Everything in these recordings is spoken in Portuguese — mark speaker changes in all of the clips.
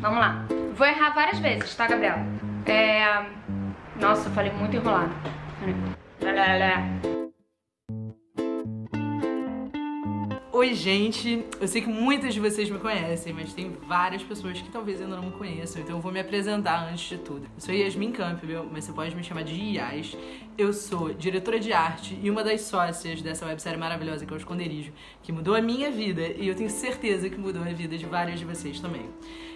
Speaker 1: Vamos lá. Vou errar várias vezes, tá, Gabriel? É... Nossa, eu falei muito enrolado.
Speaker 2: Oi, gente! Eu sei que muitas de vocês me conhecem, mas tem várias pessoas que talvez ainda não me conheçam, então eu vou me apresentar antes de tudo. Eu sou Yasmin Campbell, mas você pode me chamar de Yas. Eu sou diretora de arte e uma das sócias dessa websérie maravilhosa que é o Esconderijo, que mudou a minha vida e eu tenho certeza que mudou a vida de vários de vocês também.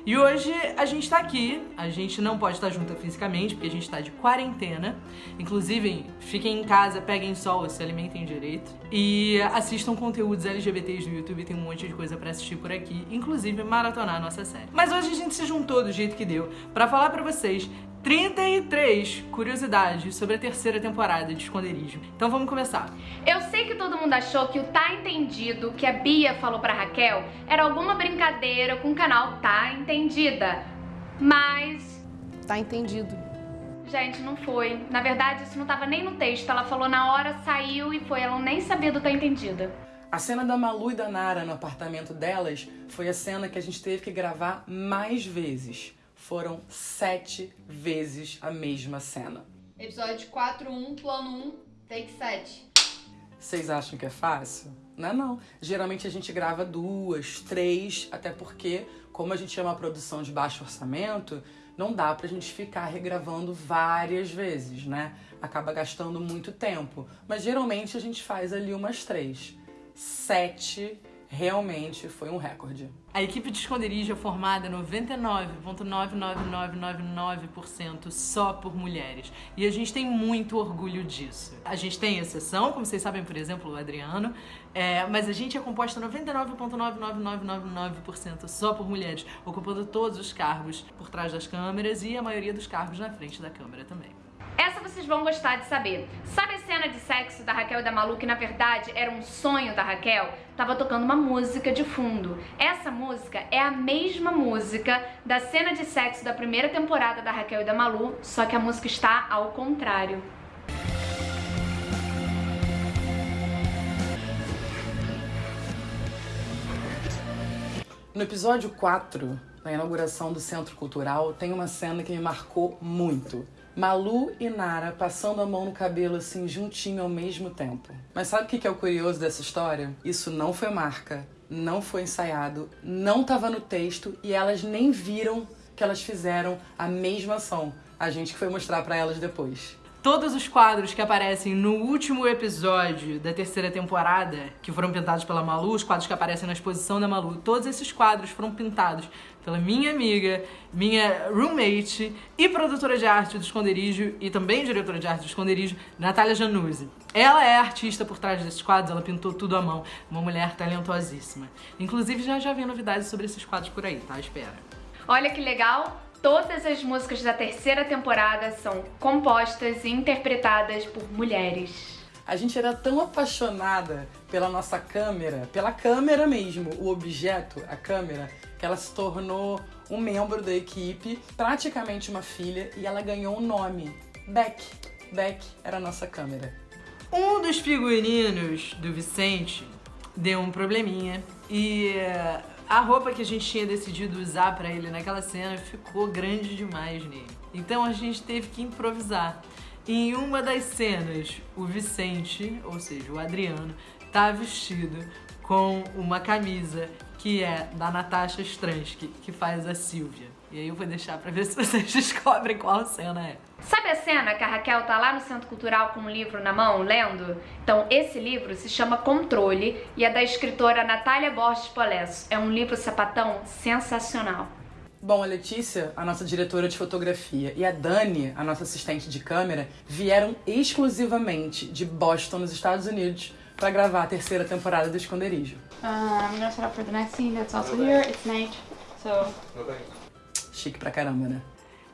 Speaker 2: E hoje a gente tá aqui, a gente não pode estar junto fisicamente, porque a gente tá de quarentena. Inclusive, fiquem em casa, peguem sol, se alimentem direito. E assistam conteúdos No YouTube, tem um monte de coisa pra assistir por aqui, inclusive maratonar a nossa série. Mas hoje a gente se juntou do jeito que deu pra falar pra vocês 33 curiosidades sobre a terceira temporada de Esconderijo. Então vamos começar.
Speaker 1: Eu sei que todo mundo achou que o Tá Entendido que a Bia falou pra Raquel era alguma brincadeira com o canal Tá Entendida, mas...
Speaker 3: Tá entendido.
Speaker 1: Gente, não foi. Na verdade, isso não tava nem no texto. Ela falou na hora, saiu e foi. Ela nem sabia do Tá Entendida.
Speaker 2: A cena da Malu e da Nara no apartamento delas foi a cena que a gente teve que gravar mais vezes foram sete vezes a mesma cena.
Speaker 4: Episódio 4.1, plano 1, take 7.
Speaker 2: Vocês acham que é fácil? Não é não. Geralmente a gente grava duas, três, até porque, como a gente é uma produção de baixo orçamento, não dá pra gente ficar regravando várias vezes, né? Acaba gastando muito tempo. Mas geralmente a gente faz ali umas três. Sete realmente foi um recorde. A equipe de esconderijo é formada 99,99999% só por mulheres. E a gente tem muito orgulho disso. A gente tem exceção, como vocês sabem, por exemplo, o Adriano, é, mas a gente é composta 99,99999% só por mulheres, ocupando todos os cargos por trás das câmeras e a maioria dos cargos na frente da câmera também.
Speaker 1: Essa vocês vão gostar de saber. Sabe a cena de sexo da Raquel e da Malu, que na verdade era um sonho da Raquel? Tava tocando uma música de fundo. Essa música é a mesma música da cena de sexo da primeira temporada da Raquel e da Malu, só que a música está ao contrário.
Speaker 2: No episódio 4, na inauguração do Centro Cultural, tem uma cena que me marcou muito. Malu e Nara passando a mão no cabelo assim juntinho ao mesmo tempo. Mas sabe o que é o curioso dessa história? Isso não foi marca, não foi ensaiado, não estava no texto e elas nem viram que elas fizeram a mesma ação. A gente que foi mostrar para elas depois. Todos os quadros que aparecem no último episódio da terceira temporada, que foram pintados pela Malu, os quadros que aparecem na exposição da Malu, todos esses quadros foram pintados pela minha amiga, minha roommate e produtora de arte do Esconderijo e também diretora de arte do Esconderijo, Natália Januzzi. Ela é artista por trás desses quadros, ela pintou tudo à mão, uma mulher talentosíssima. Inclusive já já vem novidades sobre esses quadros por aí, tá? Espera.
Speaker 1: Olha que legal! Todas as músicas da terceira temporada são compostas e interpretadas por mulheres.
Speaker 2: A gente era tão apaixonada pela nossa câmera, pela câmera mesmo, o objeto, a câmera, que ela se tornou um membro da equipe, praticamente uma filha, e ela ganhou um nome, Beck. Beck era a nossa câmera. Um dos figurinos do Vicente deu um probleminha e eh, a roupa que a gente tinha decidido usar para ele naquela cena ficou grande demais nele. Então a gente teve que improvisar. Em uma das cenas, o Vicente, ou seja, o Adriano, tá vestido com uma camisa que é da Natasha Stransky, que faz a Silvia. E aí eu vou deixar pra ver se vocês descobrem qual cena é.
Speaker 1: Sabe a cena que a Raquel tá lá no Centro Cultural com um livro na mão, lendo? Então, esse livro se chama Controle e é da escritora Natália Borges Polesso. É um livro sapatão sensacional.
Speaker 2: Bom, a Letícia, a nossa diretora de fotografia, e a Dani, a nossa assistente de câmera, vieram exclusivamente de Boston, nos Estados Unidos, para gravar a terceira temporada do Esconderijo.
Speaker 4: Uh, I'm gonna set up for the next scene that's also here. It's night, so...
Speaker 2: Chique pra caramba, né?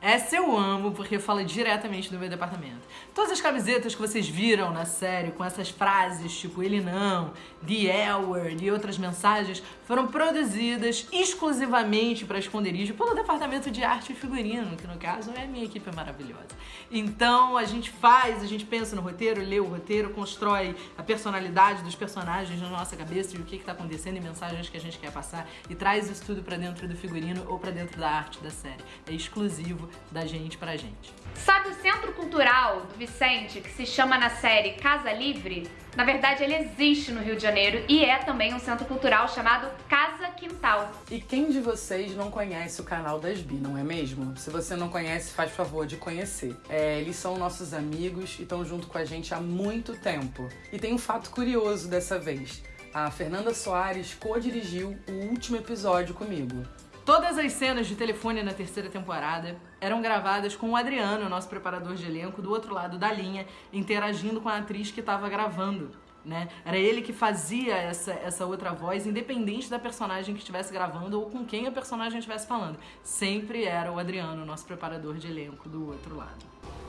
Speaker 2: Essa eu amo porque fala diretamente do meu departamento. Todas as camisetas que vocês viram na série com essas frases tipo ele não, the L e outras mensagens foram produzidas exclusivamente para esconderijo pelo departamento de arte e figurino, que no caso é a minha equipe maravilhosa. Então a gente faz, a gente pensa no roteiro, lê o roteiro, constrói a personalidade dos personagens na nossa cabeça e o que está acontecendo e mensagens que a gente quer passar e traz isso tudo para dentro do figurino ou para dentro da arte da série. É exclusivo da gente pra gente.
Speaker 1: Sabe o Centro Cultural do Vicente, que se chama na série Casa Livre? Na verdade, ele existe no Rio de Janeiro e é também um centro cultural chamado Casa Quintal.
Speaker 5: E quem de vocês não conhece o canal das Bi, não é mesmo? Se você não conhece, faz favor de conhecer. É, eles são nossos amigos e estão junto com a gente há muito tempo. E tem um fato curioso dessa vez. A Fernanda Soares co-dirigiu o último episódio comigo.
Speaker 2: Todas as cenas de telefone na terceira temporada eram gravadas com o Adriano, nosso preparador de elenco, do outro lado da linha, interagindo com a atriz que estava gravando. Né? Era ele que fazia essa, essa outra voz, independente da personagem que estivesse gravando ou com quem a personagem estivesse falando. Sempre era o Adriano, nosso preparador de elenco, do outro lado.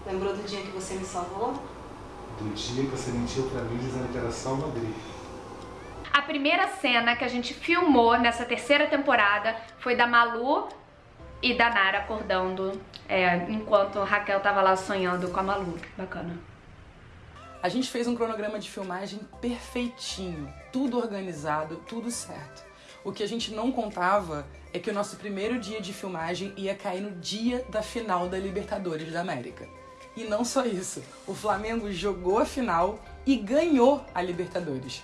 Speaker 6: Lembrou do dia que você me salvou?
Speaker 7: Do dia que você mentiu pra mim dizendo que era grife.
Speaker 1: A primeira cena que a gente filmou nessa terceira temporada foi da Malu e da Nara acordando é, enquanto Raquel tava lá sonhando com a Malu. Bacana.
Speaker 5: A gente fez um cronograma de filmagem perfeitinho, tudo organizado, tudo certo. O que a gente não contava é que o nosso primeiro dia de filmagem ia cair no dia da final da Libertadores da América. E não só isso, o Flamengo jogou a final e ganhou a Libertadores.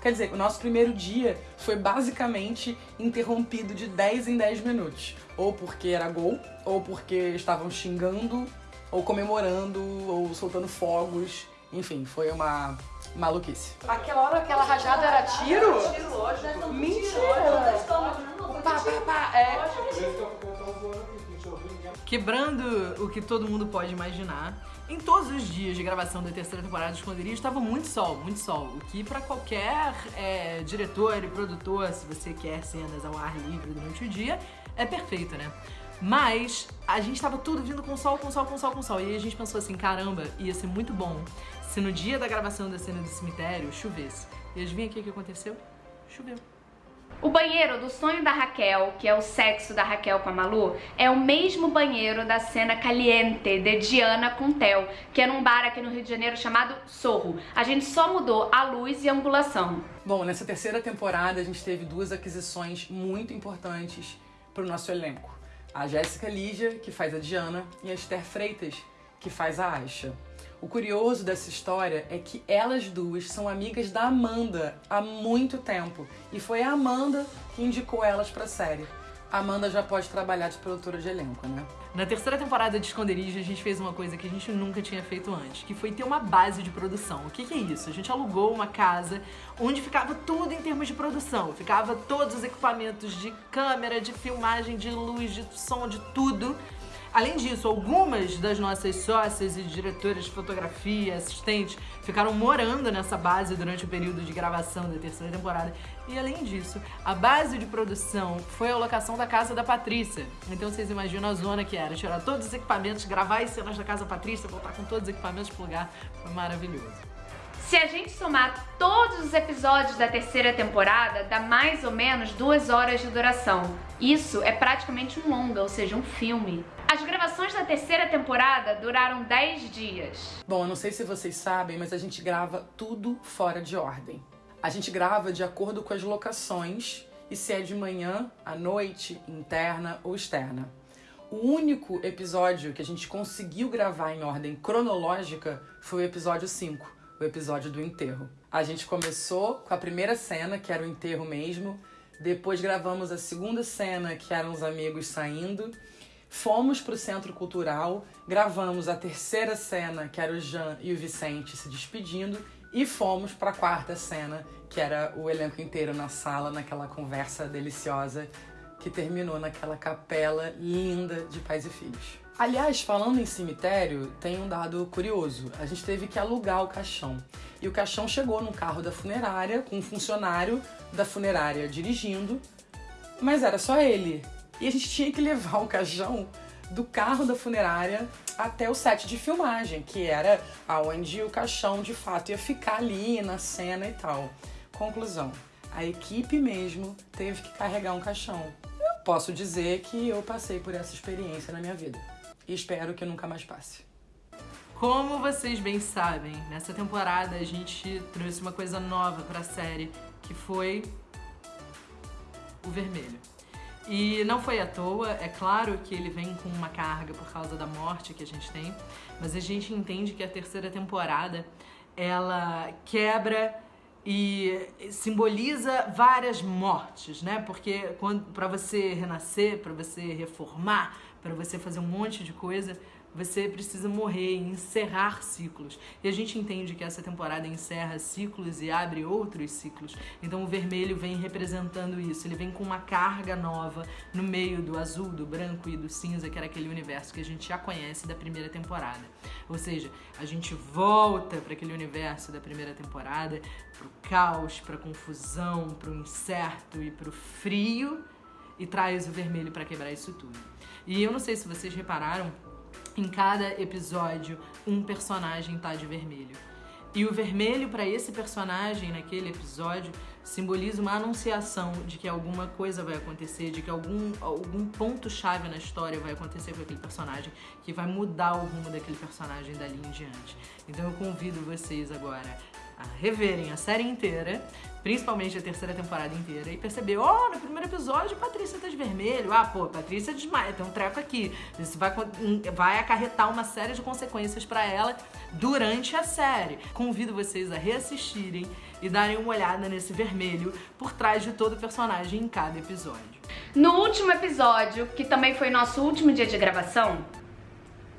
Speaker 5: Quer dizer, o nosso primeiro dia foi basicamente interrompido de 10 em 10 minutos. Ou porque era gol, ou porque estavam xingando, ou comemorando, ou soltando fogos. Enfim, foi uma maluquice.
Speaker 3: Aquela hora, aquela rajada era tiro? Mentira! Pá, pá, pá, é.
Speaker 2: Quebrando o que todo mundo pode imaginar, em todos os dias de gravação da terceira temporada de Esconderijo estava muito sol, muito sol. O que para qualquer é, diretor e produtor, se você quer cenas ao ar livre durante o dia, é perfeito, né? Mas a gente tava tudo vindo com sol, com sol, com sol, com sol. E a gente pensou assim, caramba, ia ser muito bom se no dia da gravação da cena do cemitério chovesse. E adivinha o que, que aconteceu? Choveu.
Speaker 1: O banheiro do sonho da Raquel, que é o sexo da Raquel com a Malu, é o mesmo banheiro da cena Caliente de Diana com Theo, que é num bar aqui no Rio de Janeiro chamado Sorro. A gente só mudou a luz e a angulação.
Speaker 5: Bom, nessa terceira temporada a gente teve duas aquisições muito importantes para o nosso elenco. A Jéssica Lígia, que faz a Diana, e a Esther Freitas, que faz a Aisha. O curioso dessa história é que elas duas são amigas da Amanda há muito tempo e foi a Amanda que indicou elas série. A Amanda já pode trabalhar de produtora de elenco, né?
Speaker 2: Na terceira temporada de Esconderijo, a gente fez uma coisa que a gente nunca tinha feito antes, que foi ter uma base de produção. O que, que é isso? A gente alugou uma casa onde ficava tudo em termos de produção. Ficava todos os equipamentos de câmera, de filmagem, de luz, de som, de tudo Além disso, algumas das nossas sócias e diretoras de fotografia, assistentes, ficaram morando nessa base durante o período de gravação da terceira temporada. E além disso, a base de produção foi a locação da casa da Patrícia. Então vocês imaginam a zona que era, tirar todos os equipamentos, gravar as cenas da casa da Patrícia, voltar com todos os equipamentos pro lugar. Foi maravilhoso.
Speaker 1: Se a gente somar todos os episódios da terceira temporada, dá mais ou menos duas horas de duração. Isso é praticamente um longa, ou seja, um filme. As gravações da terceira temporada duraram 10 dias.
Speaker 5: Bom, eu não sei se vocês sabem, mas a gente grava tudo fora de ordem. A gente grava de acordo com as locações e se é de manhã, à noite, interna ou externa. O único episódio que a gente conseguiu gravar em ordem cronológica foi o episódio 5, o episódio do enterro. A gente começou com a primeira cena, que era o enterro mesmo, depois gravamos a segunda cena, que eram os amigos saindo, Fomos pro Centro Cultural, gravamos a terceira cena, que era o Jean e o Vicente se despedindo, e fomos para a quarta cena, que era o elenco inteiro na sala, naquela conversa deliciosa que terminou naquela capela linda de pais e filhos. Aliás, falando em cemitério, tem um dado curioso. A gente teve que alugar o caixão. E o caixão chegou no carro da funerária, com um funcionário da funerária dirigindo, mas era só ele. E a gente tinha que levar o caixão do carro da funerária até o set de filmagem, que era aonde o caixão de fato ia ficar ali na cena e tal. Conclusão: a equipe mesmo teve que carregar um caixão. Eu posso dizer que eu passei por essa experiência na minha vida e espero que nunca mais passe.
Speaker 2: Como vocês bem sabem, nessa temporada a gente trouxe uma coisa nova pra série, que foi o vermelho. E não foi à toa, é claro que ele vem com uma carga por causa da morte que a gente tem, mas a gente entende que a terceira temporada ela quebra e simboliza várias mortes, né? Porque para você renascer, para você reformar, para você fazer um monte de coisa, você precisa morrer, encerrar ciclos. E a gente entende que essa temporada encerra ciclos e abre outros ciclos. Então o vermelho vem representando isso. Ele vem com uma carga nova no meio do azul, do branco e do cinza, que era aquele universo que a gente já conhece da primeira temporada. Ou seja, a gente volta para aquele universo da primeira temporada, pro caos, pra confusão, pro incerto e pro frio e traz o vermelho para quebrar isso tudo. E eu não sei se vocês repararam, em cada episódio um personagem tá de vermelho. E o vermelho para esse personagem naquele episódio simboliza uma anunciação de que alguma coisa vai acontecer, de que algum, algum ponto chave na história vai acontecer com aquele personagem que vai mudar o rumo daquele personagem dali em diante. Então eu convido vocês agora a reverem a série inteira, principalmente a terceira temporada inteira, e perceber, oh, no primeiro episódio Patrícia tá de vermelho, ah, pô, Patrícia desmaia, tem um treco aqui. Isso vai, vai acarretar uma série de consequências para ela durante a série. Convido vocês a reassistirem e darem uma olhada nesse vermelho por trás de todo personagem em cada episódio.
Speaker 1: No último episódio, que também foi nosso último dia de gravação,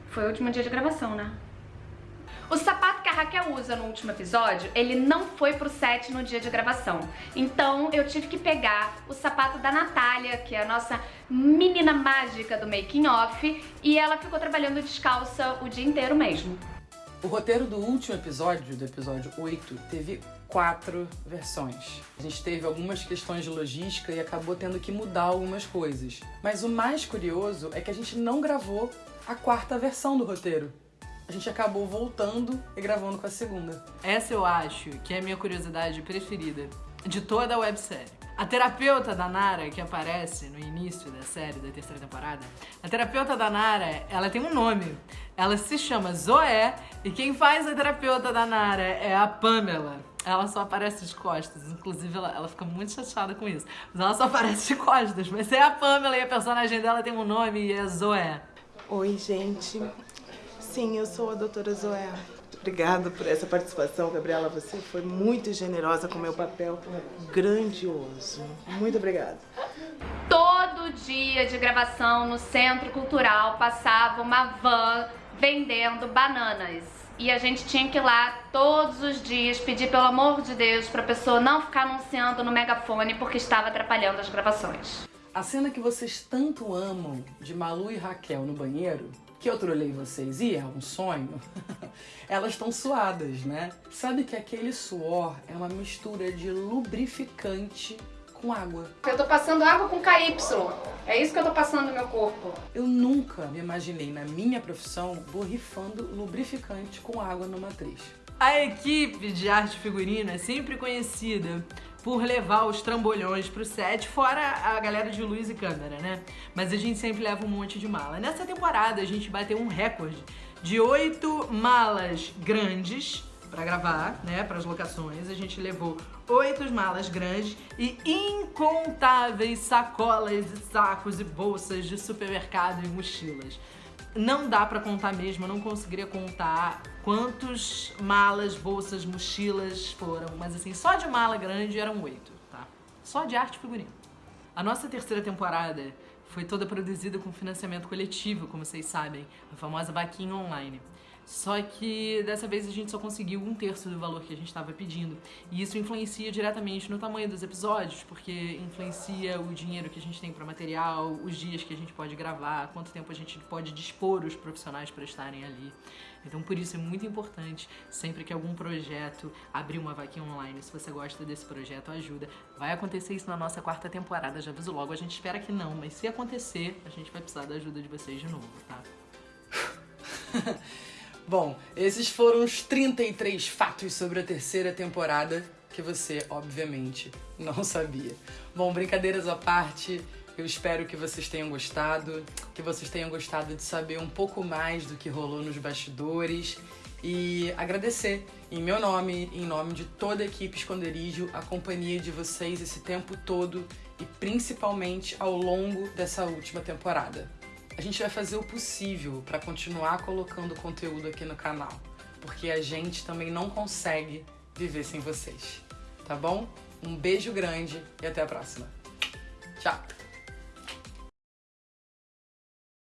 Speaker 1: foi o último dia de gravação, né? O sapato que a Raquel usa no último episódio, ele não foi pro set no dia de gravação. Então eu tive que pegar o sapato da Natália, que é a nossa menina mágica do making off, e ela ficou trabalhando descalça o dia inteiro mesmo.
Speaker 5: O roteiro do último episódio, do episódio 8, teve quatro versões. A gente teve algumas questões de logística e acabou tendo que mudar algumas coisas. Mas o mais curioso é que a gente não gravou a quarta versão do roteiro a gente acabou voltando e gravando com a segunda.
Speaker 2: Essa eu acho que é a minha curiosidade preferida de toda a websérie. A terapeuta da Nara, que aparece no início da série, da terceira temporada, a terapeuta da Nara, ela tem um nome. Ela se chama Zoé e quem faz a terapeuta da Nara é a Pamela. Ela só aparece de costas, inclusive ela, ela fica muito chateada com isso. Mas ela só aparece de costas, mas é a Pamela e a personagem dela tem um nome e é Zoé.
Speaker 8: Oi, gente. Sim, eu sou a doutora Zoé. Obrigada por essa participação, Gabriela. Você foi muito generosa com o meu papel grandioso. Muito obrigada.
Speaker 1: Todo dia de gravação no Centro Cultural passava uma van vendendo bananas. E a gente tinha que ir lá todos os dias pedir pelo amor de Deus pra pessoa não ficar anunciando no megafone porque estava atrapalhando as gravações.
Speaker 5: A cena que vocês tanto amam de Malu e Raquel no banheiro que eu trolei vocês e é um sonho, elas estão suadas, né? Sabe que aquele suor é uma mistura de lubrificante com água.
Speaker 1: Eu tô passando água com KY. É isso que eu tô passando no meu corpo.
Speaker 5: Eu nunca me imaginei na minha profissão borrifando lubrificante com água numa atriz.
Speaker 2: A equipe de arte figurino é sempre conhecida por levar os trambolhões pro set, fora a galera de luz e câmera, né? Mas a gente sempre leva um monte de mala. Nessa temporada a gente bateu um recorde de oito malas grandes para gravar, né, para as locações. A gente levou oito malas grandes e incontáveis sacolas e sacos e bolsas de supermercado e mochilas. Não dá para contar mesmo, eu não conseguiria contar quantos malas, bolsas, mochilas foram, mas assim, só de mala grande eram oito, tá? Só de arte figurino. A nossa terceira temporada foi toda produzida com financiamento coletivo, como vocês sabem, a famosa vaquinha online. Só que dessa vez a gente só conseguiu um terço do valor que a gente estava pedindo. E isso influencia diretamente no tamanho dos episódios, porque influencia o dinheiro que a gente tem para material, os dias que a gente pode gravar, quanto tempo a gente pode dispor os profissionais para estarem ali. Então por isso é muito importante, sempre que algum projeto abrir uma vaquinha online, se você gosta desse projeto, ajuda. Vai acontecer isso na nossa quarta temporada, já aviso logo, a gente espera que não, mas se acontecer, a gente vai precisar da ajuda de vocês de novo, tá?
Speaker 5: Bom, esses foram os 33 fatos sobre a terceira temporada que você, obviamente, não sabia. Bom, brincadeiras à parte, eu espero que vocês tenham gostado, que vocês tenham gostado de saber um pouco mais do que rolou nos bastidores e agradecer em meu nome, em nome de toda a equipe Esconderijo, a companhia de vocês esse tempo todo e principalmente ao longo dessa última temporada a gente vai fazer o possível para continuar colocando conteúdo aqui no canal, porque a gente também não consegue viver sem vocês, tá bom? Um beijo grande e até a próxima. Tchau!